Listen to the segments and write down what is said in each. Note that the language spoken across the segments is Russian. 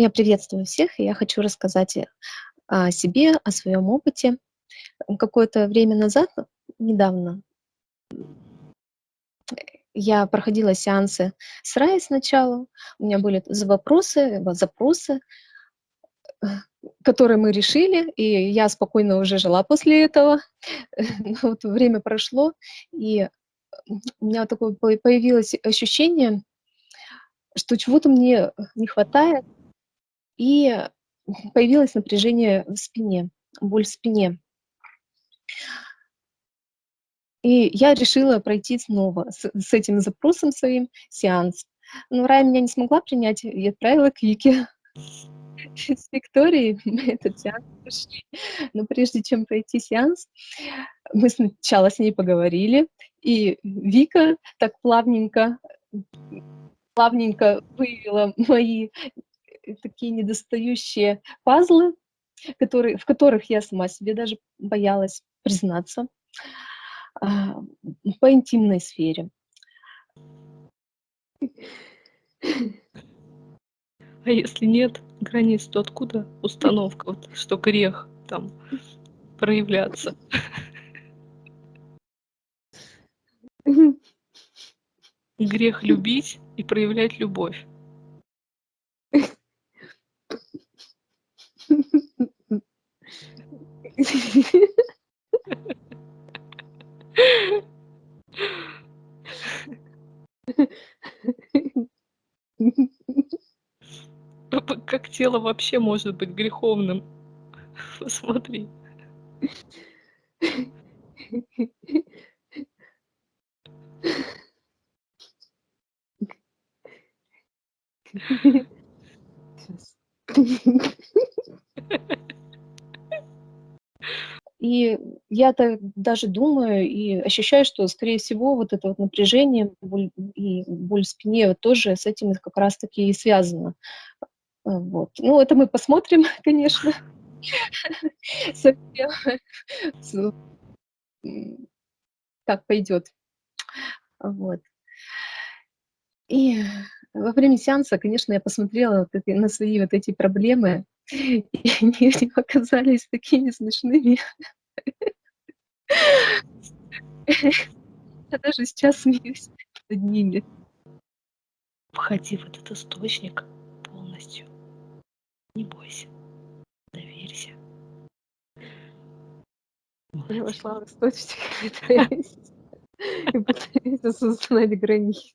Я приветствую всех, и я хочу рассказать э, о себе, о своем опыте. Какое-то время назад, недавно, я проходила сеансы с Раей сначала. У меня были вопросы, запросы, э, которые мы решили, и я спокойно уже жила после этого. Но вот время прошло, и у меня такое появилось ощущение, что чего-то мне не хватает, и появилось напряжение в спине, боль в спине. И я решила пройти снова с, с этим запросом своим сеанс. Но Рая меня не смогла принять и отправила к Вике. С Викторией мы этот сеанс прошли. Но прежде чем пройти сеанс, мы сначала с ней поговорили, и Вика так плавненько, плавненько выявила мои такие недостающие пазлы, которые, в которых я сама себе даже боялась признаться, а, по интимной сфере. А если нет границ, то откуда установка, вот, что грех там проявляться? Грех любить и проявлять любовь. Как тело вообще может быть греховным? Посмотри. И я-то даже думаю и ощущаю, что, скорее всего, вот это вот напряжение боль, и боль в спине вот тоже с этим как раз-таки и связано. А, вот. Ну, это мы посмотрим, конечно. Как пойдет. Вот. И во время сеанса, конечно, я посмотрела на свои вот эти проблемы, и они оказались такими смешными. Я даже сейчас смеюсь над ними. Входи в этот источник полностью. Не бойся. Доверься. Я вошла в источник и пытаюсь осознать границы.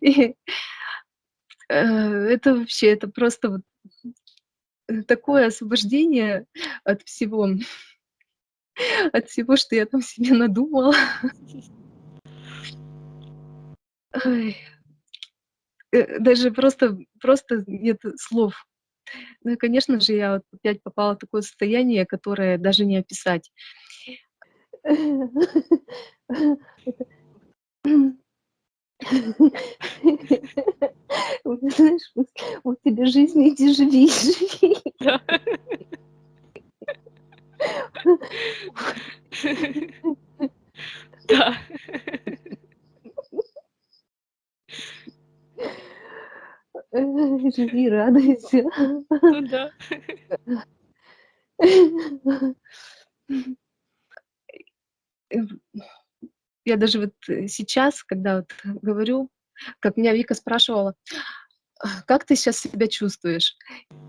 И, э, это вообще, это просто вот э, такое освобождение от всего, от всего, что я там себе надумала. Э, даже просто просто нет слов. Ну и, конечно же, я вот опять попала в такое состояние, которое даже не описать. Знаешь, вот тебе жизнь, иди живи, живи. Да. Да. Живи, радуйся. Ну да. Я даже вот э, сейчас, когда вот говорю, как меня Вика спрашивала: «А "Как ты сейчас себя чувствуешь?"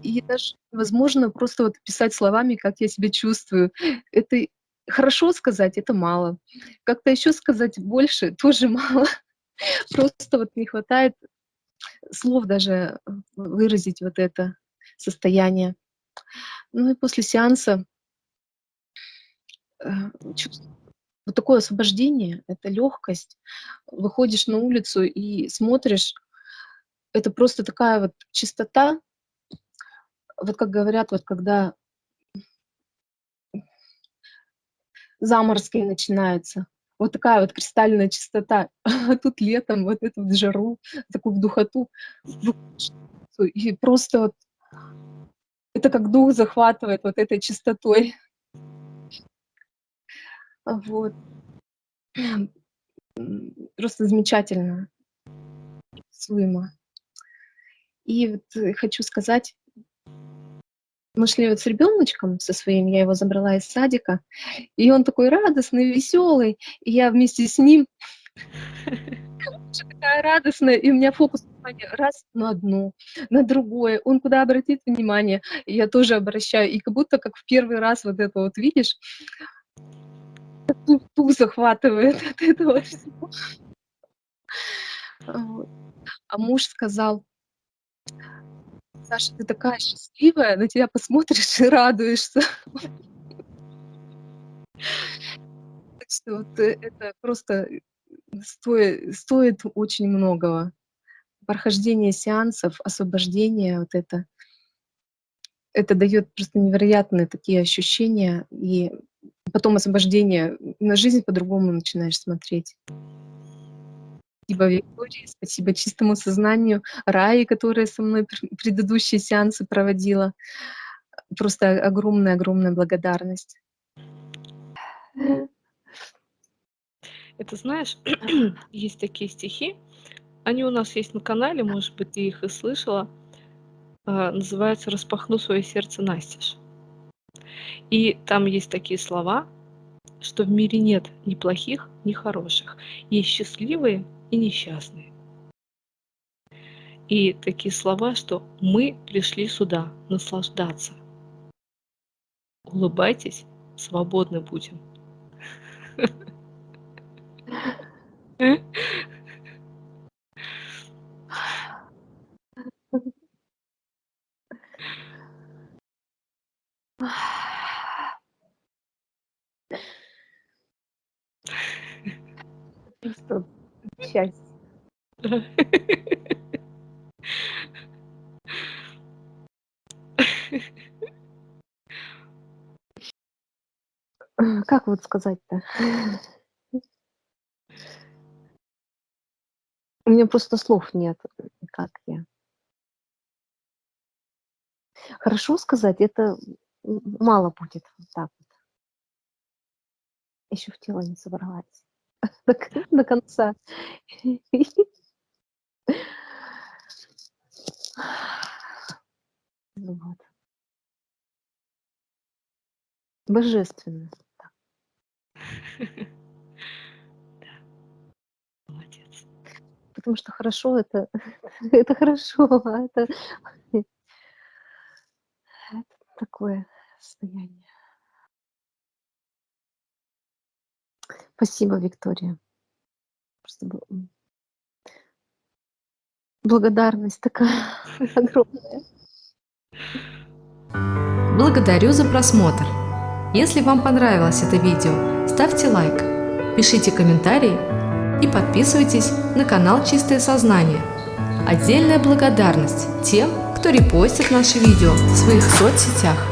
И даже невозможно просто вот писать словами, как я себя чувствую. Это хорошо сказать, это мало. Как-то еще сказать больше, тоже мало. Просто вот не хватает слов даже э, выразить вот это состояние. Ну и после сеанса э, чувств вот такое освобождение, это легкость. Выходишь на улицу и смотришь, это просто такая вот чистота. Вот как говорят, вот когда заморские начинаются, вот такая вот кристальная чистота. А тут летом вот эту вот жару, такую духоту, и просто вот это как дух захватывает вот этой чистотой. Вот. Просто замечательно. Суема. И вот э, хочу сказать, мы шли вот с ребеночком со своим, я его забрала из садика, и он такой радостный, веселый, и я вместе с ним такая радостная, и у меня фокус внимания раз на одно, на другое. Он куда обратит внимание, я тоже обращаю. И как будто как в первый раз вот это вот видишь, ту захватывает от этого всего. А муж сказал: "Саша, ты такая счастливая, на тебя посмотришь и радуешься". Так что вот э, это просто, э, стои стоит очень многого. Прохождение сеансов, освобождение вот это это даёт просто невероятные такие ощущения, и потом освобождение, на жизнь по-другому начинаешь смотреть. Спасибо Виктории, спасибо чистому сознанию, Раи, которая со мной пр предыдущие сеансы проводила. Просто огромная-огромная благодарность. Это знаешь, есть такие стихи, они у нас есть на канале, может быть, ты их и слышала. А, называется "Распахну свое сердце настежь". И там есть такие слова, что в мире нет ни плохих, ни хороших. Есть счастливые и несчастные. И такие слова, что мы пришли сюда наслаждаться. Улыбайтесь, свободны будем. как вот сказать-то? У меня просто слов нет, как я. Хорошо сказать- это мало будет вот так вот. Еще в тело не собралась до до конца. Ну вот. Божественно. Молодец. Потому что хорошо- это это хорошо, а это это такое состояние. Спасибо, Виктория. М благодарность такая огромная. Благодарю за просмотр. Если вам понравилось это видео, ставьте лайк, пишите комментарии и подписывайтесь на канал Чистое Сознание. Отдельная благодарность тем, кто репостит наши видео в своих соцсетях.